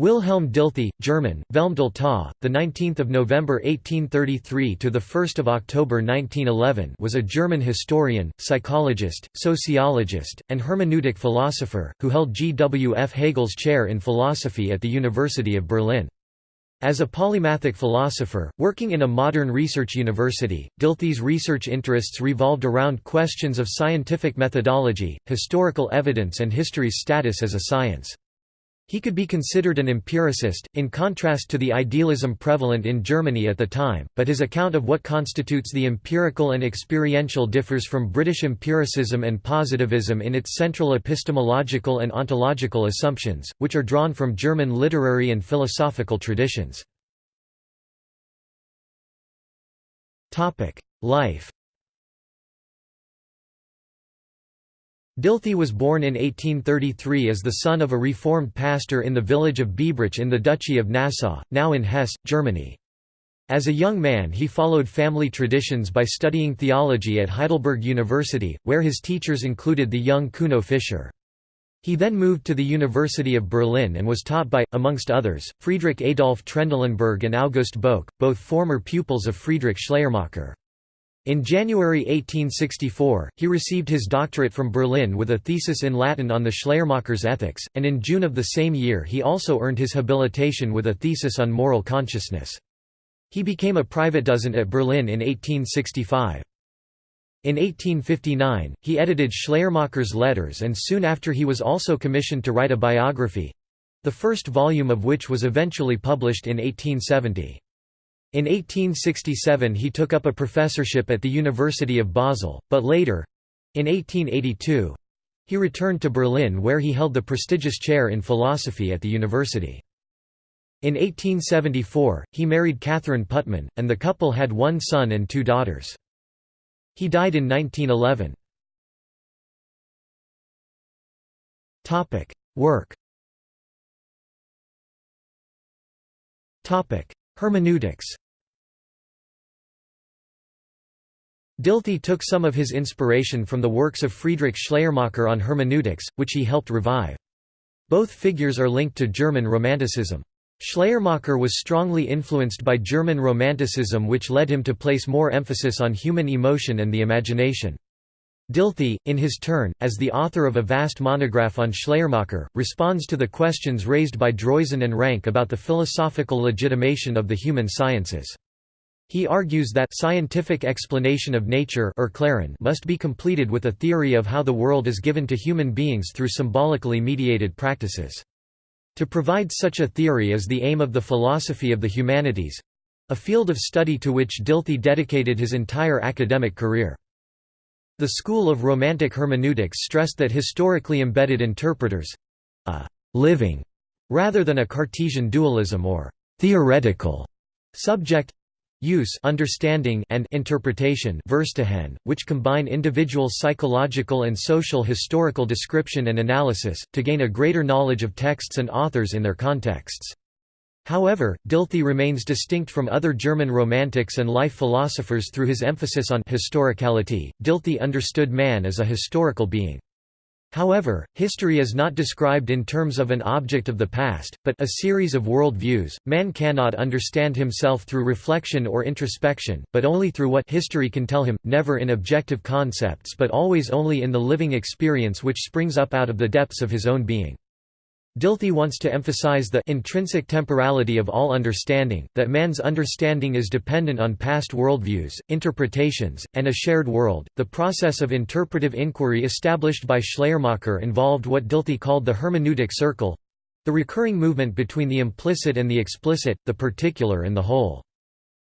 Wilhelm Dilthey, German, Velmdel the 19th of November 1833 to the 1st of October 1911, was a German historian, psychologist, sociologist, and hermeneutic philosopher who held G. W. F. Hegel's chair in philosophy at the University of Berlin. As a polymathic philosopher, working in a modern research university, Dilthey's research interests revolved around questions of scientific methodology, historical evidence and history's status as a science. He could be considered an empiricist, in contrast to the idealism prevalent in Germany at the time, but his account of what constitutes the empirical and experiential differs from British empiricism and positivism in its central epistemological and ontological assumptions, which are drawn from German literary and philosophical traditions. Life Dilthey was born in 1833 as the son of a reformed pastor in the village of Biebrich in the Duchy of Nassau, now in Hesse, Germany. As a young man he followed family traditions by studying theology at Heidelberg University, where his teachers included the young Kuno Fischer. He then moved to the University of Berlin and was taught by, amongst others, Friedrich Adolf Trendelenburg and August Böckh, both former pupils of Friedrich Schleiermacher. In January 1864, he received his doctorate from Berlin with a thesis in Latin on the Schleiermacher's ethics, and in June of the same year he also earned his habilitation with a thesis on moral consciousness. He became a private Privatdozent at Berlin in 1865. In 1859, he edited Schleiermacher's letters and soon after he was also commissioned to write a biography—the first volume of which was eventually published in 1870. In 1867 he took up a professorship at the University of Basel, but later—in 1882—he returned to Berlin where he held the prestigious chair in philosophy at the university. In 1874, he married Catherine Püttmann, and the couple had one son and two daughters. He died in 1911. Work Hermeneutics Dilthey took some of his inspiration from the works of Friedrich Schleiermacher on hermeneutics, which he helped revive. Both figures are linked to German Romanticism. Schleiermacher was strongly influenced by German Romanticism which led him to place more emphasis on human emotion and the imagination. Dilthey, in his turn, as the author of a vast monograph on Schleiermacher, responds to the questions raised by Droysen and Ranke about the philosophical legitimation of the human sciences. He argues that scientific explanation of nature or must be completed with a theory of how the world is given to human beings through symbolically mediated practices. To provide such a theory is the aim of the philosophy of the humanities—a field of study to which Dilthey dedicated his entire academic career. The school of Romantic hermeneutics stressed that historically embedded interpreters—a «living» rather than a Cartesian dualism or «theoretical» subject use understanding and interpretation Verstehen, which combine individual psychological and social historical description and analysis, to gain a greater knowledge of texts and authors in their contexts. However, Dilthey remains distinct from other German Romantics and life philosophers through his emphasis on historicality. Dilthey understood man as a historical being. However, history is not described in terms of an object of the past, but a series of world views. Man cannot understand himself through reflection or introspection, but only through what history can tell him, never in objective concepts but always only in the living experience which springs up out of the depths of his own being. Dilthey wants to emphasize the intrinsic temporality of all understanding, that man's understanding is dependent on past worldviews, interpretations, and a shared world. The process of interpretive inquiry established by Schleiermacher involved what Dilthey called the hermeneutic circle the recurring movement between the implicit and the explicit, the particular and the whole.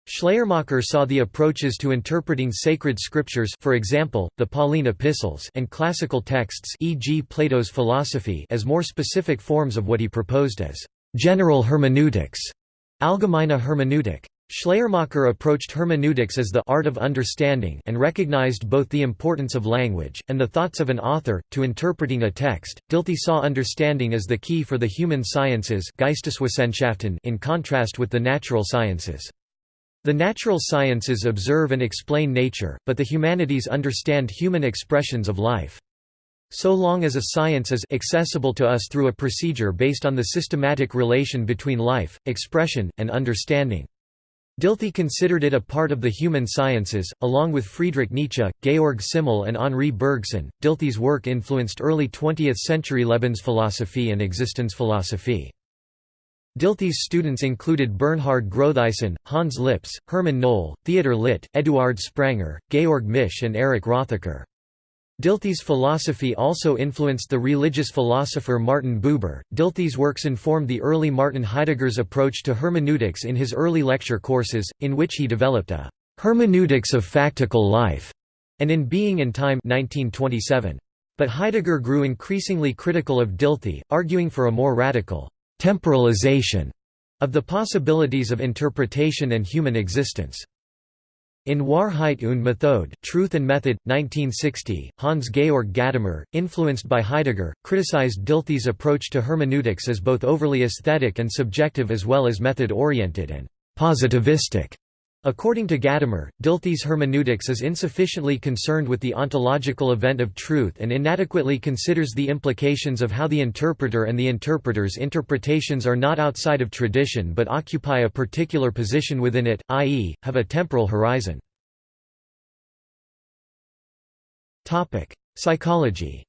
Schleiermacher saw the approaches to interpreting sacred scriptures for example, the Pauline epistles and classical texts e.g. Plato's philosophy as more specific forms of what he proposed as «general hermeneutics» Allgemeine Hermeneutik. Schleiermacher approached hermeneutics as the art of understanding and recognized both the importance of language, and the thoughts of an author, to interpreting a text. Dilthey saw understanding as the key for the human sciences in contrast with the natural sciences. The natural sciences observe and explain nature, but the humanities understand human expressions of life. So long as a science is accessible to us through a procedure based on the systematic relation between life, expression, and understanding. Dilthey considered it a part of the human sciences, along with Friedrich Nietzsche, Georg Simmel and Henri Bergson. Dilthey's work influenced early 20th century Lebensphilosophie and Existenzphilosophie. Dilthey's students included Bernhard Groethuysen, Hans Lipps, Hermann Nohl, Theodor Litt, Eduard Spranger, Georg Misch and Erich Rothacker. Dilthey's philosophy also influenced the religious philosopher Martin Buber. Dilthey's works informed the early Martin Heidegger's approach to hermeneutics in his early lecture courses, in which he developed a hermeneutics of factical life and in Being and Time 1927. But Heidegger grew increasingly critical of Dilthey, arguing for a more radical temporalization of the possibilities of interpretation and human existence. In Wahrheit und Methode Truth and Method, 1960, Hans-Georg Gadamer, influenced by Heidegger, criticized Dilthey's approach to hermeneutics as both overly aesthetic and subjective as well as method-oriented and «positivistic». According to Gadamer, Dilthey's hermeneutics is insufficiently concerned with the ontological event of truth and inadequately considers the implications of how the interpreter and the interpreter's interpretations are not outside of tradition but occupy a particular position within it, i.e., have a temporal horizon. Psychology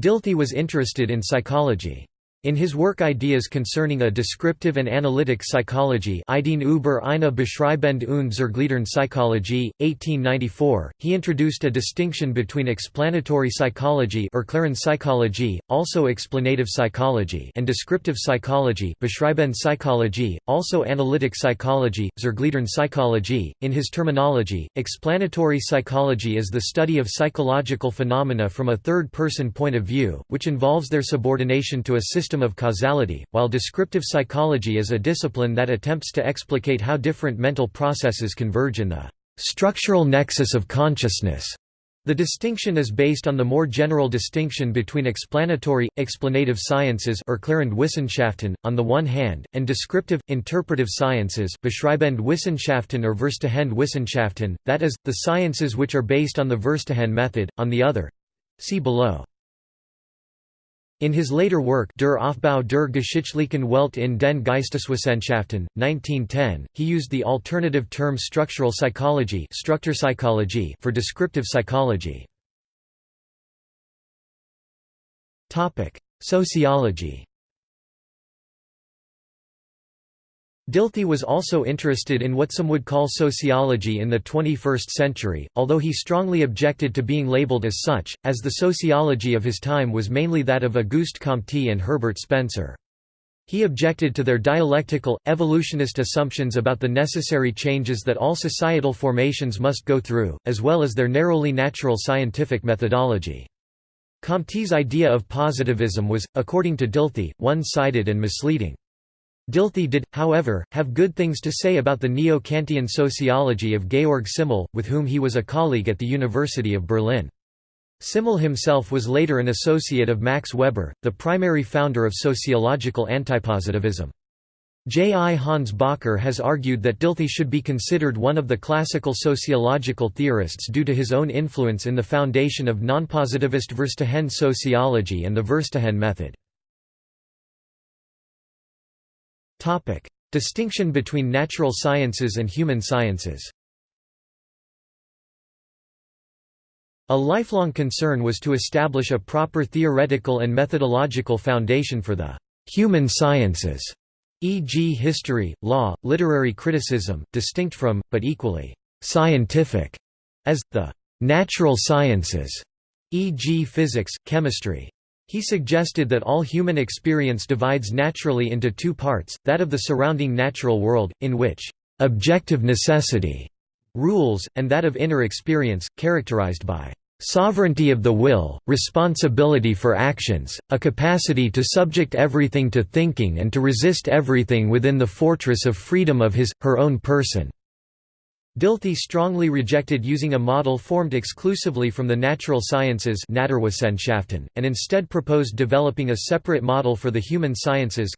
Dilthey was interested in psychology. In his work Ideas concerning a descriptive and analytic psychology Ideen über eine beschreibende und zergliedernde Psychologie, 1894, he introduced a distinction between explanatory psychology psychology, also explanative psychology and descriptive psychology beschreibende Psychologie, also analytic psychology, zergliedernde psychology. In his terminology, explanatory psychology is the study of psychological phenomena from a third-person point of view, which involves their subordination to a system system of causality, while descriptive psychology is a discipline that attempts to explicate how different mental processes converge in the structural nexus of consciousness. The distinction is based on the more general distinction between explanatory, explanative sciences or Wissenschaften, on the one hand, and descriptive, interpretive sciences beschreibende Wissenschaften or Verstehende Wissenschaften, that is, the sciences which are based on the Verstehen method, on the other. See below. In his later work Der Aufbau der geschichtlichen Welt in den Geisteswissenschaften, 1910, he used the alternative term structural psychology for descriptive psychology. Sociology Dilthey was also interested in what some would call sociology in the 21st century, although he strongly objected to being labeled as such, as the sociology of his time was mainly that of Auguste Comte and Herbert Spencer. He objected to their dialectical, evolutionist assumptions about the necessary changes that all societal formations must go through, as well as their narrowly natural scientific methodology. Comte's idea of positivism was, according to Dilthey, one-sided and misleading. Dilthey did, however, have good things to say about the neo-Kantian sociology of Georg Simmel, with whom he was a colleague at the University of Berlin. Simmel himself was later an associate of Max Weber, the primary founder of sociological antipositivism. J. I. Hans Bakker has argued that Dilthey should be considered one of the classical sociological theorists due to his own influence in the foundation of nonpositivist Verstehen sociology and the Verstehen method. Distinction between natural sciences and human sciences A lifelong concern was to establish a proper theoretical and methodological foundation for the human sciences, e.g. history, law, literary criticism, distinct from, but equally scientific, as, the natural sciences, e.g. physics, chemistry. He suggested that all human experience divides naturally into two parts, that of the surrounding natural world, in which «objective necessity» rules, and that of inner experience, characterized by sovereignty of the will, responsibility for actions, a capacity to subject everything to thinking and to resist everything within the fortress of freedom of his, her own person." Dilthey strongly rejected using a model formed exclusively from the natural sciences and instead proposed developing a separate model for the human sciences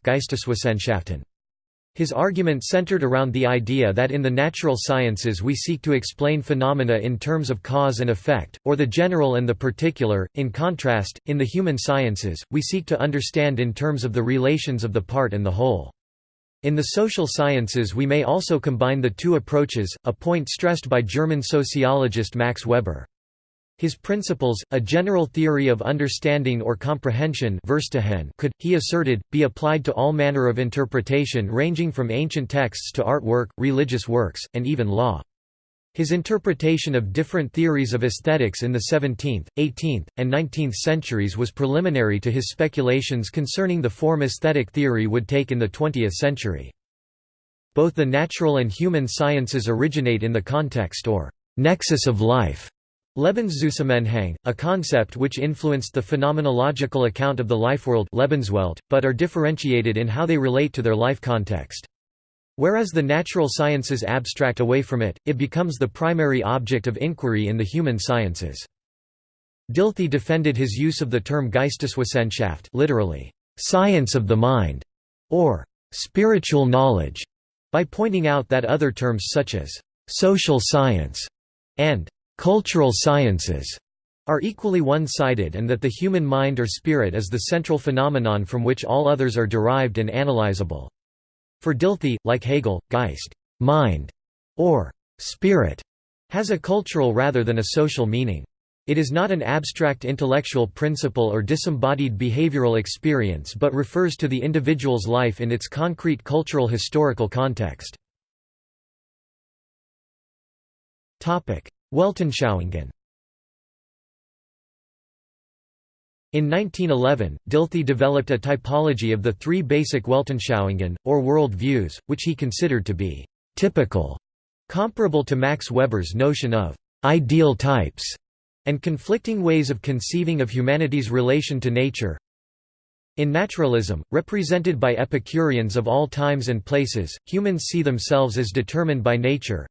His argument centered around the idea that in the natural sciences we seek to explain phenomena in terms of cause and effect, or the general and the particular. In contrast, in the human sciences, we seek to understand in terms of the relations of the part and the whole. In the social sciences we may also combine the two approaches, a point stressed by German sociologist Max Weber. His principles, a general theory of understanding or comprehension could, he asserted, be applied to all manner of interpretation ranging from ancient texts to artwork, religious works, and even law. His interpretation of different theories of aesthetics in the 17th, 18th, and 19th centuries was preliminary to his speculations concerning the form aesthetic theory would take in the 20th century. Both the natural and human sciences originate in the context or nexus of life Lebenszusammenhang, a concept which influenced the phenomenological account of the lifeworld Lebenswelt, but are differentiated in how they relate to their life context. Whereas the natural sciences abstract away from it, it becomes the primary object of inquiry in the human sciences. Dilthey defended his use of the term Geisteswissenschaft literally, science of the mind, or spiritual knowledge, by pointing out that other terms such as social science and cultural sciences are equally one-sided and that the human mind or spirit is the central phenomenon from which all others are derived and analyzable. For Dilthey, like Hegel, Geist mind", or «spirit» has a cultural rather than a social meaning. It is not an abstract intellectual principle or disembodied behavioral experience but refers to the individual's life in its concrete cultural historical context. Weltanschauungen In 1911, Dilthey developed a typology of the three basic Weltanschauungen, or world views, which he considered to be «typical», comparable to Max Weber's notion of «ideal types» and conflicting ways of conceiving of humanity's relation to nature. In naturalism, represented by Epicureans of all times and places, humans see themselves as determined by nature,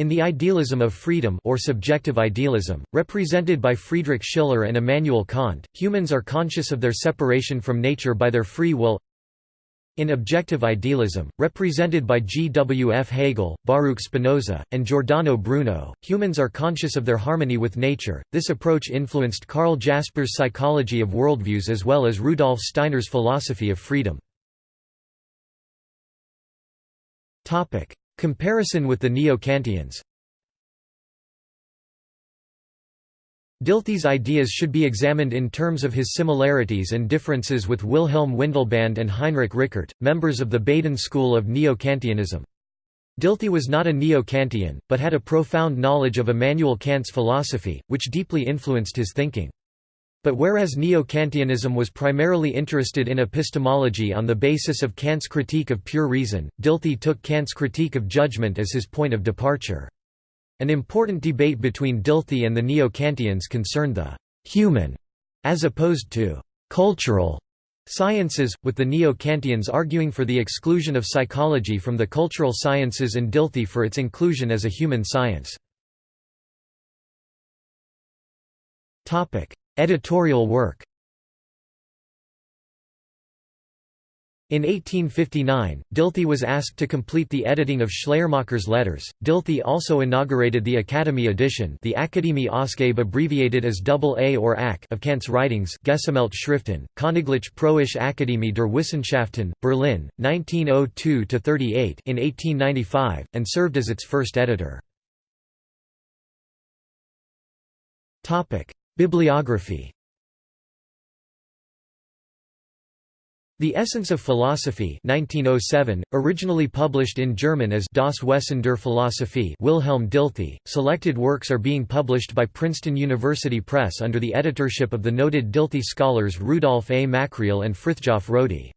in the idealism of freedom or subjective idealism, represented by Friedrich Schiller and Immanuel Kant, humans are conscious of their separation from nature by their free will. In objective idealism, represented by G. W. F. Hegel, Baruch Spinoza, and Giordano Bruno, humans are conscious of their harmony with nature. This approach influenced Karl Jaspers' psychology of worldviews as well as Rudolf Steiner's philosophy of freedom. Comparison with the Neo-Kantians Dilthey's ideas should be examined in terms of his similarities and differences with Wilhelm Windelband and Heinrich Rickert, members of the Baden school of Neo-Kantianism. Dilthey was not a Neo-Kantian, but had a profound knowledge of Immanuel Kant's philosophy, which deeply influenced his thinking. But whereas Neo-Kantianism was primarily interested in epistemology on the basis of Kant's critique of pure reason, Dilthey took Kant's critique of judgment as his point of departure. An important debate between Dilthey and the Neo-Kantians concerned the «human» as opposed to «cultural» sciences, with the Neo-Kantians arguing for the exclusion of psychology from the cultural sciences and Dilthey for its inclusion as a human science. Editorial work In 1859, Dilthey was asked to complete the editing of Schleiermacher's letters. Dilthey also inaugurated the Academy edition, the Akademie Ausgabe abbreviated as AA or AK of Kant's writings, Gesammelt Schriften, Königliche Preußische Akademie der Wissenschaften, Berlin, 1902–38 in 1895, and served as its first editor. Bibliography The Essence of Philosophy 1907, originally published in German as Das Wesen der Philosophie Wilhelm Dilthey, selected works are being published by Princeton University Press under the editorship of the noted Dilthey scholars Rudolf A. Makkreel and Frithjof Rodi.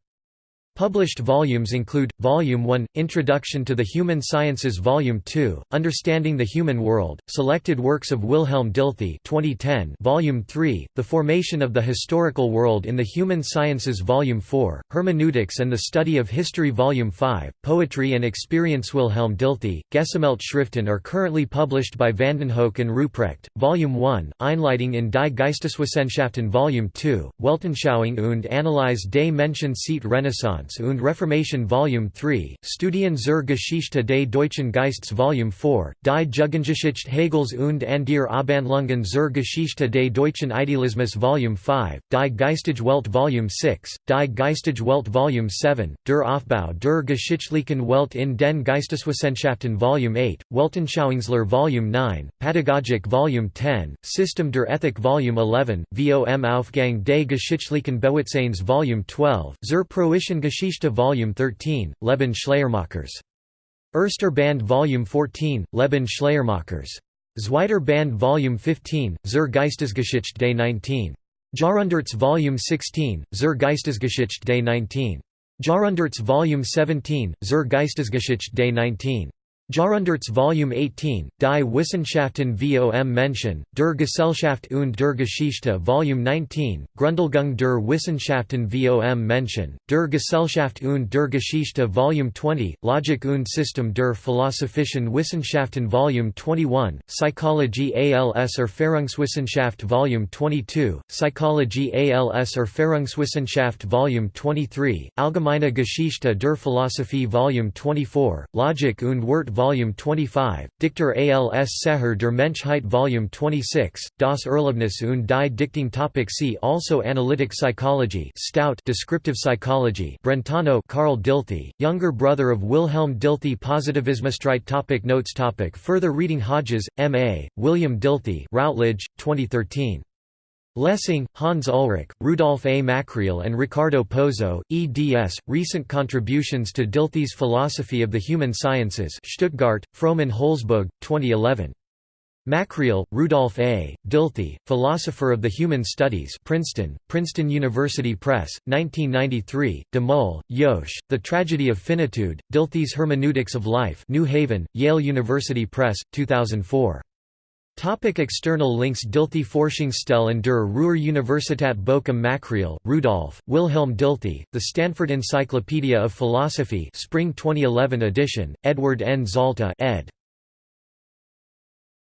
Published volumes include, Volume 1, Introduction to the Human Sciences Volume 2, Understanding the Human World, Selected Works of Wilhelm Dilthey 2010, Volume 3, The Formation of the Historical World in the Human Sciences Volume 4, Hermeneutics and the Study of History. Volume 5, Poetry and Experience. Wilhelm Dilthey, Gesammelt Schriften are currently published by Vandenhoeck and Ruprecht, Volume 1, Einleitung in die Geisteswissenschaften. Volume 2, Weltanschauung und Analyse des Menschen seit Renaissance Renaissance und Reformation Volume 3, Studien zur Geschichte des Deutschen Geistes Volume 4, Die Jugendgeschichte Hegels und andere Abhandlungen zur Geschichte des Deutschen Idealismus Volume 5, Die Geistige Welt Volume 6, Die Geistige Welt Volume 7, Der Aufbau der geschichtlichen Welt in den Geisteswissenschaften Volume 8, Weltanschauungslehre Volume 9, Pädagogik Volume 10, System der Ethik Volume 11, Vom Aufgang des geschichtlichen Bewusstseins Volume 12, Zur Preußischen Geschichte Volume 13, Leben Schleiermachers. Erster Band Volume 14, Leben Schleiermachers. Zweiter Band Volume 15, Zur Geistesgeschichte des 19. Jahrhunderts Volume 16, Zur Geistesgeschichte des 19. Jahrhunderts Volume 17, Zur Geistesgeschichte des 19. Jahrhunderts Volume 18, Die Wissenschaften vom Menschen, der Gesellschaft und der Geschichte Volume 19, Grundlegung der Wissenschaften vom Menschen, der Gesellschaft und der Geschichte Volume 20, Logik und System der Philosophischen Wissenschaften Volume 21, Psychologie als Erfahrungswissenschaft Volume 22, Psychologie als Erfahrungswissenschaft Volume 23, Allgemeine Geschichte der Philosophie Volume 24, Logik und Wort Volume 25, Dichter als Seher der Menschheit Volume 26, Das Erlebnis und die Dichtung Topic See also Analytic Psychology Stout Descriptive Psychology Brentano Carl Dilthey, younger brother of Wilhelm Dilthey Positivismusstreit topic Notes topic Further reading Hodges, M.A., William Dilthey Routledge, 2013. Lessing, Hans Ulrich, Rudolf A. Makkreel and Ricardo Pozzo, eds. Recent Contributions to Dilthey's Philosophy of the Human Sciences Stuttgart, Frommann Holzboog, 2011. Makkreel, Rudolf A., Dilthey, Philosopher of the Human Studies Princeton, Princeton University Press, 1993, de Mul, Yosh, The Tragedy of Finitude, Dilthey's Hermeneutics of Life New Haven, Yale University Press, 2004. Topic external links Dilthey Forschungsstelle der Ruhr-Universität Bochum Makkreel, Rudolf, Wilhelm Dilthey, The Stanford Encyclopedia of Philosophy Spring 2011 edition, Edward N. Zalta ed.